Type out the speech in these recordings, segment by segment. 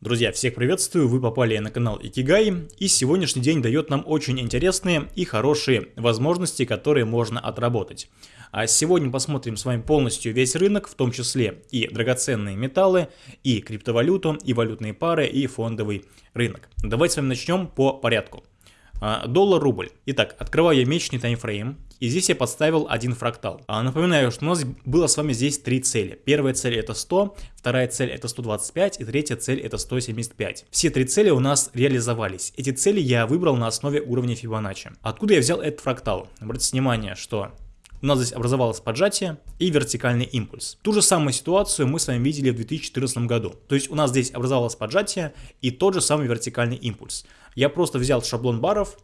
Друзья, всех приветствую, вы попали на канал Икигай, и сегодняшний день дает нам очень интересные и хорошие возможности, которые можно отработать. А сегодня посмотрим с вами полностью весь рынок, в том числе и драгоценные металлы, и криптовалюту, и валютные пары, и фондовый рынок. Давайте с вами начнем по порядку. А, доллар-рубль. Итак, открываю я месячный таймфрейм, и здесь я подставил один фрактал. А, напоминаю, что у нас было с вами здесь три цели. Первая цель это 100, вторая цель это 125 и третья цель это 175. Все три цели у нас реализовались. Эти цели я выбрал на основе уровня Фибоначчи. Откуда я взял этот фрактал? Обратите внимание, что у нас здесь образовалось поджатие и вертикальный импульс. Ту же самую ситуацию мы с вами видели в 2014 году. То есть у нас здесь образовалось поджатие и тот же самый вертикальный импульс. Я просто взял шаблон баров,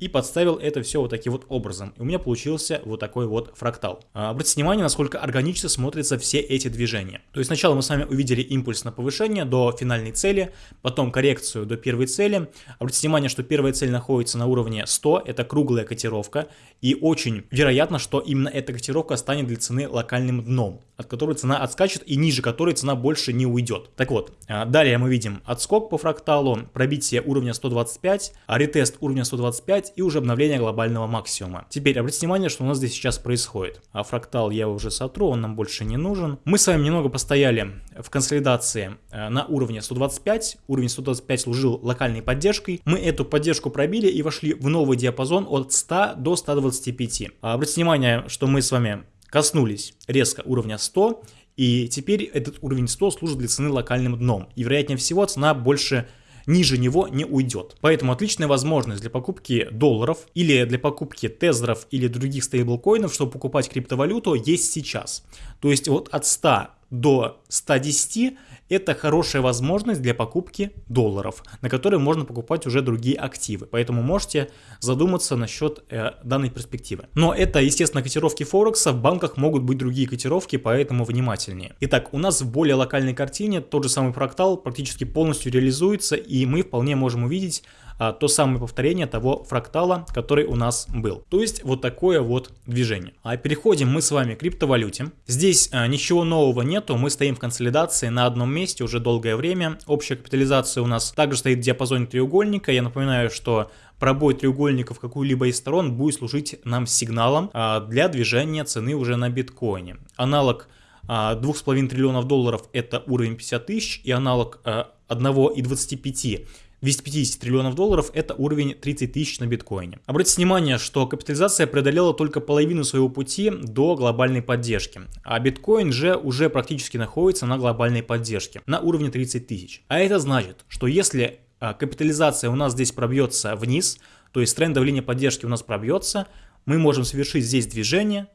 и подставил это все вот таким вот образом. И у меня получился вот такой вот фрактал. А, обратите внимание, насколько органично смотрятся все эти движения. То есть сначала мы с вами увидели импульс на повышение до финальной цели, потом коррекцию до первой цели. Обратите внимание, что первая цель находится на уровне 100, это круглая котировка, и очень вероятно, что именно эта котировка станет для цены локальным дном, от которой цена отскачет и ниже которой цена больше не уйдет. Так вот, а, далее мы видим отскок по фракталу, пробитие уровня 125, ретест уровня 125 и уже обновление глобального максимума. Теперь обратите внимание, что у нас здесь сейчас происходит. А фрактал я уже сотру, он нам больше не нужен. Мы с вами немного постояли в консолидации э, на уровне 125. Уровень 125 служил локальной поддержкой. Мы эту поддержку пробили и вошли в новый диапазон от 100 до 125. А обратите внимание, что мы с вами коснулись резко уровня 100, и теперь этот уровень 100 служит для цены локальным дном. И вероятнее всего цена больше ниже него не уйдет. Поэтому отличная возможность для покупки долларов или для покупки тезеров или других стейблкоинов, чтобы покупать криптовалюту, есть сейчас. То есть вот от 100 до 110 это хорошая возможность для покупки долларов, на которые можно покупать уже другие активы. Поэтому можете задуматься насчет э, данной перспективы. Но это, естественно, котировки Форекса, в банках могут быть другие котировки, поэтому внимательнее. Итак, у нас в более локальной картине тот же самый фрактал практически полностью реализуется, и мы вполне можем увидеть а, то самое повторение того фрактала, который у нас был. То есть вот такое вот движение. А переходим мы с вами к криптовалюте. Здесь а, ничего нового нету, мы стоим в консолидации на одном месте уже долгое время. Общая капитализация у нас также стоит в диапазоне треугольника. Я напоминаю, что пробой треугольника в какую-либо из сторон будет служить нам сигналом а, для движения цены уже на биткоине. Аналог 2,5 триллионов долларов это уровень 50 тысяч и аналог 1,25 250 триллионов долларов – это уровень 30 тысяч на биткоине. Обратите внимание, что капитализация преодолела только половину своего пути до глобальной поддержки, а биткоин же уже практически находится на глобальной поддержке, на уровне 30 тысяч. А это значит, что если а, капитализация у нас здесь пробьется вниз, то есть тренд давления поддержки у нас пробьется, мы можем совершить здесь движение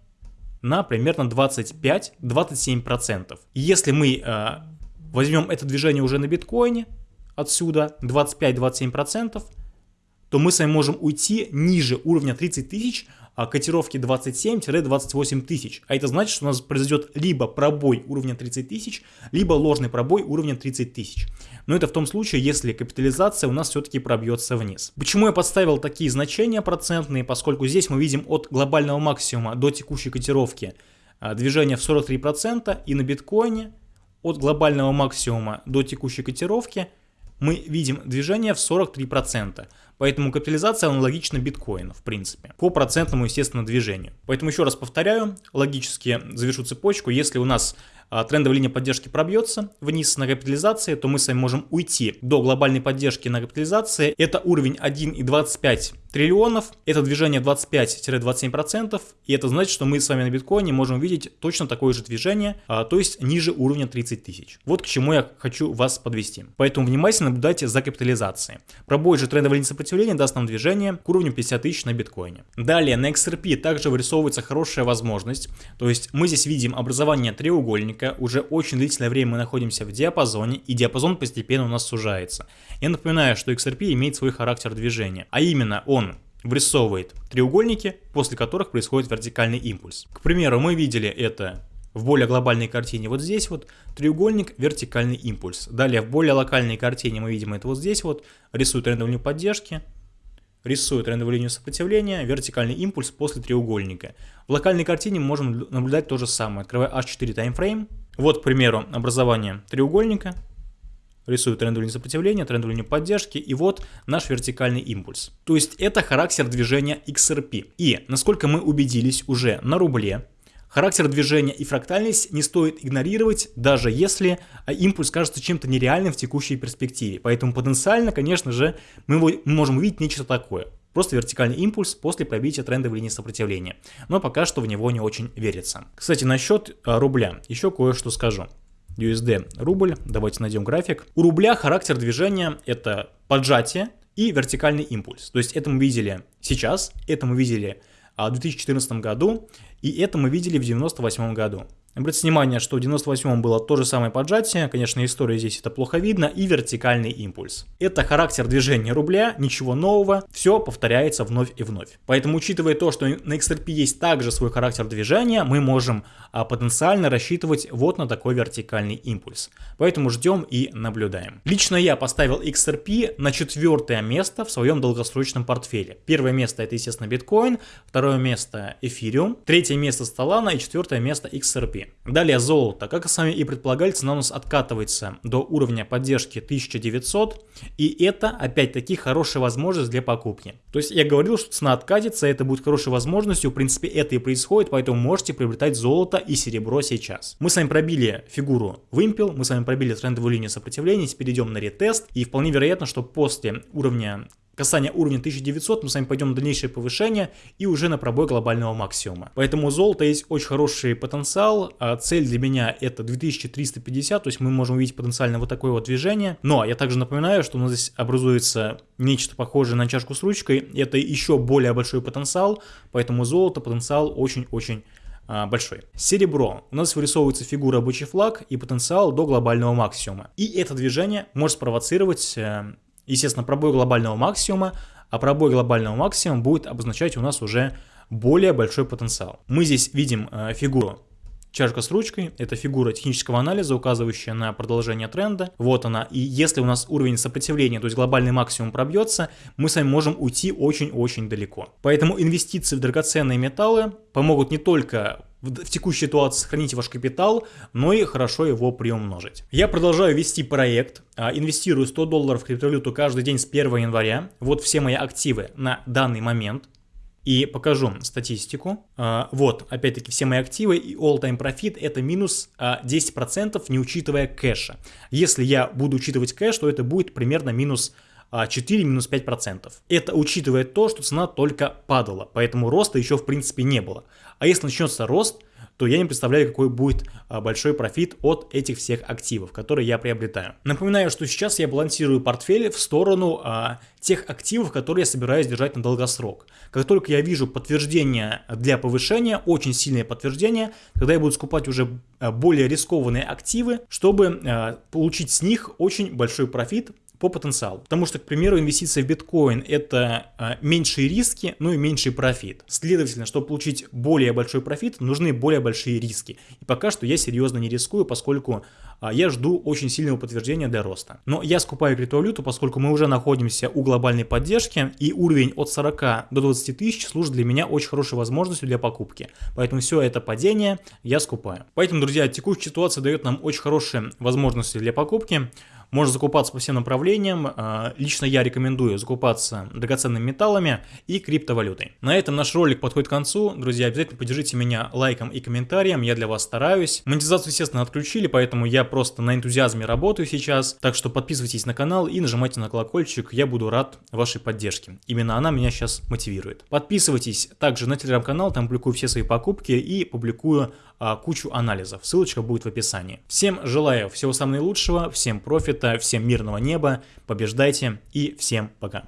на примерно 25-27%. Если мы э, возьмем это движение уже на биткоине, отсюда 25-27%, то мы с вами можем уйти ниже уровня 30 тысяч, а котировки 27-28 тысяч. А это значит, что у нас произойдет либо пробой уровня 30 тысяч, либо ложный пробой уровня 30 тысяч. Но это в том случае, если капитализация у нас все-таки пробьется вниз. Почему я подставил такие значения процентные? Поскольку здесь мы видим от глобального максимума до текущей котировки а, движение в 43% и на биткоине от глобального максимума до текущей котировки – мы видим движение в 43%. Поэтому капитализация аналогична биткоину, в принципе, по процентному, естественно, движению. Поэтому еще раз повторяю, логически завершу цепочку. Если у нас трендовая линия поддержки пробьется вниз на капитализации, то мы с вами можем уйти до глобальной поддержки на капитализации. Это уровень 1,25 триллионов, это движение 25-27%, и это значит, что мы с вами на биткоине можем видеть точно такое же движение, а, то есть ниже уровня 30 тысяч. Вот к чему я хочу вас подвести. Поэтому внимательно наблюдайте за капитализацией. Пробой же трендовой линии сопротивления даст нам движение к уровню 50 тысяч на биткоине. Далее на XRP также вырисовывается хорошая возможность, то есть мы здесь видим образование треугольника, уже очень длительное время мы находимся в диапазоне, и диапазон постепенно у нас сужается. Я напоминаю, что XRP имеет свой характер движения, а именно он врисовывает треугольники, после которых происходит вертикальный импульс. К примеру, мы видели это в более глобальной картине вот здесь вот треугольник, вертикальный импульс. Далее в более локальной картине мы видим это вот здесь вот, рисую трендовую линию поддержки, рисую трендовую линию сопротивления, вертикальный импульс после треугольника. В локальной картине мы можем наблюдать то же самое. Открываю H4 таймфрейм. Вот, к примеру, образование треугольника, рисую трендовую линию сопротивления, трендовую линию поддержки, и вот наш вертикальный импульс. То есть это характер движения XRP. И насколько мы убедились уже на рубле, Характер движения и фрактальность не стоит игнорировать, даже если а, импульс кажется чем-то нереальным в текущей перспективе. Поэтому потенциально, конечно же, мы, можем увидеть нечто такое. Просто вертикальный импульс после пробития трендовой линии сопротивления. Но пока что в него не очень верится. Кстати, насчет а, рубля еще кое-что скажу. USD рубль, давайте найдем график. У рубля характер движения это поджатие и вертикальный импульс. То есть это мы видели сейчас, это мы видели в 2014 году, и это мы видели в 1998 году. Обратите внимание, что в 98 было то же самое поджатие, конечно, история здесь это плохо видно, и вертикальный импульс. Это характер движения рубля, ничего нового, все повторяется вновь и вновь. Поэтому, учитывая то, что на XRP есть также свой характер движения, мы можем а, потенциально рассчитывать вот на такой вертикальный импульс. Поэтому ждем и наблюдаем. Лично я поставил XRP на четвертое место в своем долгосрочном портфеле. Первое место это, естественно, биткоин, второе место эфириум, третье место Solana и четвертое место XRP. Далее золото. Как с вами и предполагали, цена у нас откатывается до уровня поддержки 1900. И это опять-таки хорошая возможность для покупки. То есть я говорил, что цена откатится, это будет хорошей возможностью. В принципе это и происходит, поэтому можете приобретать золото и серебро сейчас. Мы с вами пробили фигуру вымпел, мы с вами пробили трендовую линию сопротивления, теперь идем на ретест. И вполне вероятно, что после уровня касания уровня 1900 мы с вами пойдем на дальнейшее повышение и уже на пробой глобального максимума. Поэтому золото есть очень хороший потенциал, а цель для меня это 2350, то есть мы можем увидеть потенциально вот такое вот движение. Но я также напоминаю, что у нас здесь образуется нечто похожее на чашку с ручкой, это еще более большой потенциал, поэтому золото потенциал очень-очень а, большой. Серебро. У нас вырисовывается фигура рабочий флаг и потенциал до глобального максимума. И это движение может спровоцировать э, естественно, пробой глобального максимума, а пробой глобального максимума будет обозначать у нас уже более большой потенциал. Мы здесь видим э, фигуру чашка с ручкой, это фигура технического анализа, указывающая на продолжение тренда. Вот она. И если у нас уровень сопротивления, то есть глобальный максимум пробьется, мы с вами можем уйти очень-очень далеко. Поэтому инвестиции в драгоценные металлы помогут не только в текущей ситуации сохранить ваш капитал, но и хорошо его приумножить. Я продолжаю вести проект, а, инвестирую 100 долларов в криптовалюту каждый день с 1 января. Вот все мои активы на данный момент. И покажу статистику. А, вот, опять-таки, все мои активы и all-time profit это минус 10%, а, не учитывая кэша. Если я буду учитывать кэш, то это будет примерно минус 4 минус 5%. Это учитывая то, что цена только падала, поэтому роста еще в принципе не было. А если начнется рост, то я не представляю, какой будет а, большой профит от этих всех активов, которые я приобретаю. Напоминаю, что сейчас я балансирую портфель в сторону а, тех активов, которые я собираюсь держать на долгосрок. Как только я вижу подтверждение для повышения, очень сильное подтверждение, тогда я буду скупать уже а, более рискованные активы, чтобы а, получить с них очень большой профит по потенциалу. Потому что, к примеру, инвестиция в биткоин это а, меньшие риски, ну и меньший профит. Следовательно, чтобы получить более большой профит, нужны более большие риски. И пока что я серьезно не рискую, поскольку а, я жду очень сильного подтверждения для роста. Но я скупаю криптовалюту, поскольку мы уже находимся у глобальной поддержки, и уровень от 40 до 20 тысяч служит для меня очень хорошей возможностью для покупки. Поэтому все это падение я скупаю. Поэтому, друзья, текущая ситуация дает нам очень хорошие возможности для покупки. Можно закупаться по всем направлениям. А, лично я рекомендую закупаться драгоценными металлами и криптовалютой. На этом наш ролик подходит к концу. Друзья, обязательно поддержите меня лайком и комментарием. Я для вас стараюсь. Монетизацию, естественно, отключили, поэтому я просто на энтузиазме работаю сейчас. Так что подписывайтесь на канал и нажимайте на колокольчик. Я буду рад вашей поддержке. Именно она меня сейчас мотивирует. Подписывайтесь также на телеграм-канал, там публикую все свои покупки и публикую а, кучу анализов. Ссылочка будет в описании. Всем желаю всего самого наилучшего, всем профита, всем мирного неба, побеждайте и всем пока.